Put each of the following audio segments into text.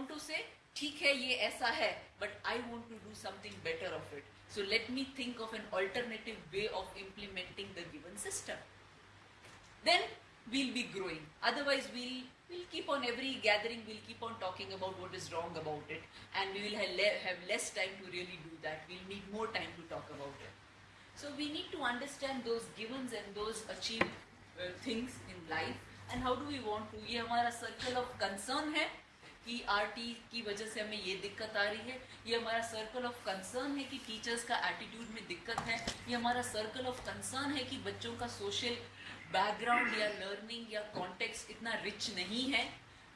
want to say ठीक है ये ऐसा है but I want to do something better of it. So let me think of an alternative way of implementing the given system. Then we'll be growing. Otherwise, we'll we'll keep on every gathering. We'll keep on talking about what is wrong about it, and we will have, le- have less time to really do that. We'll need more time to talk about it. So we need to understand those givens and those achieved uh, things in life, and how do we want to? ये हमारा circle of concern है कि RT की वजह से हमें ये दिक्कत आ रही है। ये हमारा सर्कल ऑफ़ कंसर्न है कि टीचर्स का एटीट्यूड में दिक्कत है। ये हमारा सर्कल ऑफ़ कंसर्न है कि बच्चों का सोशल बैकग्राउंड या लर्निंग या कॉन्टेक्स्ट इतना रिच नहीं है।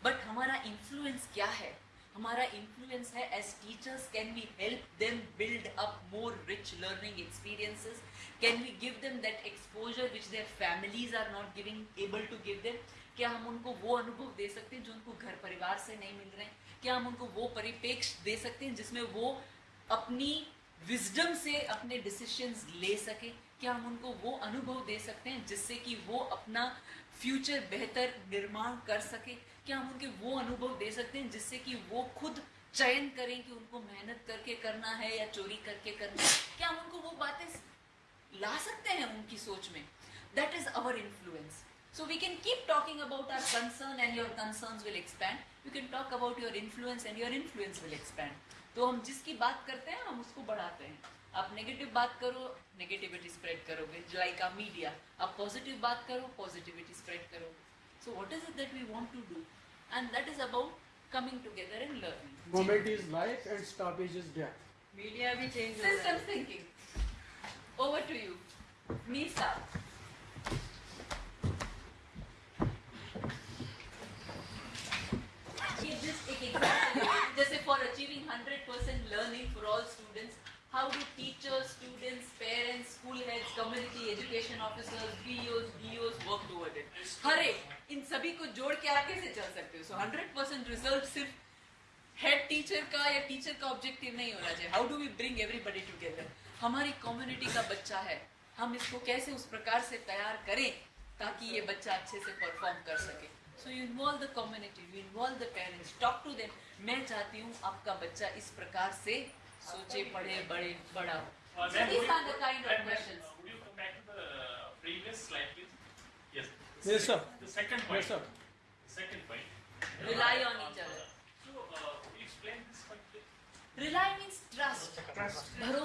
बट हमारा इन्फ्लुएंस क्या है? हमारा इन्फ्लुएंस है as teachers can we help them build up more rich learning experiences can we give them that exposure which their families are not giving able to give them क्या हम उनको वो अनुभव दे सकते हैं जो उनको घर परिवार से नहीं मिल रहे हैं? क्या हम उनको वो परिपेक्ष दे सकते हैं जिसमें वो अपनी विजडम से अपने डिसीशंस ले सके क्या हम उनको वो अनुभव दे सकते हैं जिससे कि वो अपना फ्यूचर बेहतर निर्माण कर सके क्या हम उनके वो अनुभव दे सकते हैं जिससे कि वो खुद चयन करें कि उनको मेहनत करके करना है या चोरी करके करना है क्या हम उनको वो बातें ला सकते हैं उनकी सोच में that is our influence So we can keep talking about our concern and your concerns will expand. You can talk about your influence and your influence will expand. तो हम जिसकी बात करते हैं हम उसको बढ़ाते हैं आप नेगेटिव बात करो नेगेटिविटी स्प्रेड करोगे लाइक आ मीडिया आप पॉजिटिव बात करो पॉजिटिविटी स्प्रेड करोगे so what is it that we want to do and that is about coming together and learning. Moment is life and stoppage is death. Media भी change हो रहा System है thinking. Over to you. Me start. Give this एक example. जैसे for achieving 100% learning for all students, how do teachers, students, parents, school heads, community education officers, PEOs, DOs work toward it? हर इन सभी को जोड़ के आगे से चल सकते हो. So 100% result सिर्फ़ हेड टीचर का या टीचर का ऑब्जेक्टिव नहीं होना चाहिए। How do we bring everybody together हमारी कम्युनिटी का बच्चा है। हम इसको कैसे उस प्रकार से तैयार करें ताकि ये बच्चा अच्छे से परफॉर्म कर सके। So you involve the community you involve the parents talk to them मैं चाहती हूँ आपका बच्चा इस प्रकार से सोचे पढ़े बड़े बड़ा हो भरोसा so,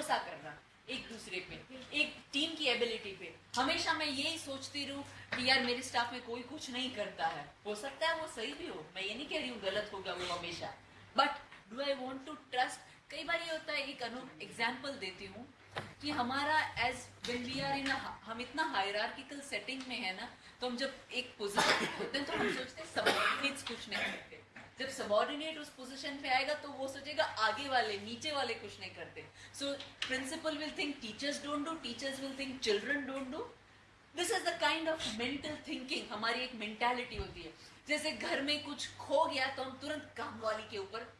दूसरे पे, एक टीम की एबिलिटी पे। हमेशा मैं यही सोचती रहूँ कि यार मेरे स्टाफ में कोई कुछ नहीं करता है। हो सकता है वो सही भी हो, मैं ये नहीं कह रही हूँ गलत होगा वो हमेशा। But do I want to trust कई बार ये होता है, एक अनु एग्ज़ाम्पल देती हूँ कि हमारा as when we are in हम इतना हायरार्किकल सेटिंग में है ना तो हम जब एक पोजिशन होते हैं तो हम सोचते हैं सबॉर्डिनेट्स कुछ नहीं करते। जब सबॉर्डिनेट उस पोजीशन पे आएगा तो वो सोचेगा आगे वाले नीचे वाले कुछ नहीं करते। So principal will think teachers don't do teachers will think children don't do this is the kind of mental thinking हमारी एक मेंटालिटी होती है। जैसे घर में कुछ खो गया तो हम तुरंत काम वाली के ऊपर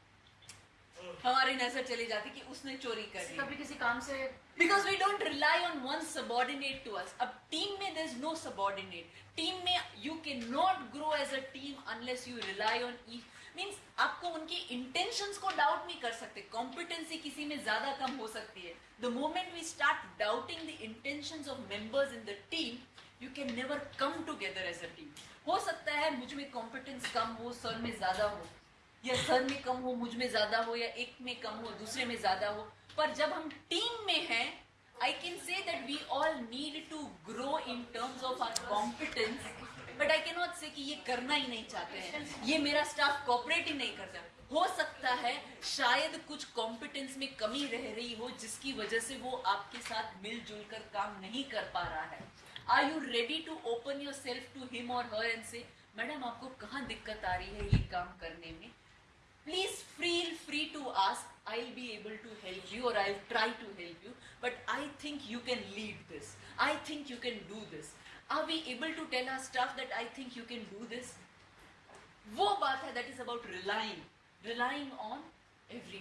हमारी नज़र चली जाती कि उसने चोरी कर ली। कभी किसी काम से because we don't rely on one subordinate to us अब टीम में there is no subordinate team में you can not grow as a team unless you rely on each means आपको उनकी इंटेंशंस को डाउट नहीं कर सकते। कॉम्पिटेंसी किसी में ज़्यादा कम हो सकती है। The moment we start doubting the intentions of members in the team you can never come together as a team हो सकता है मुझमें कॉम्पिटेंस कम हो सर में ज़्यादा हो। या सर में कम हो, मुझमें ज़्यादा हो, या एक में कम हो, दूसरे में ज़्यादा हो। पर जब हम टीम में हैं I can say that we all need to grow in terms of our competence but I can not say कि ये करना ही नहीं चाहते हैं। ये मेरा स्टाफ कॉपरेट ही नहीं करता। हो सकता है शायद कुछ कॉम्पिटेंस में कमी रह रही हो, जिसकी वजह से वो आपके साथ मिलजुल कर काम नहीं कर पा रहा है। Are you ready to open yourself to him और हर एंड से मैडम आपको कहाँ दिक्कत आ रही है ये काम करने में? Please feel free to ask. I'll be able to help you or i'll try to help you, but i think you can lead this. I think you can do this. are we able to tell our staff that i think you can do this वो बात है that is about relying relying on every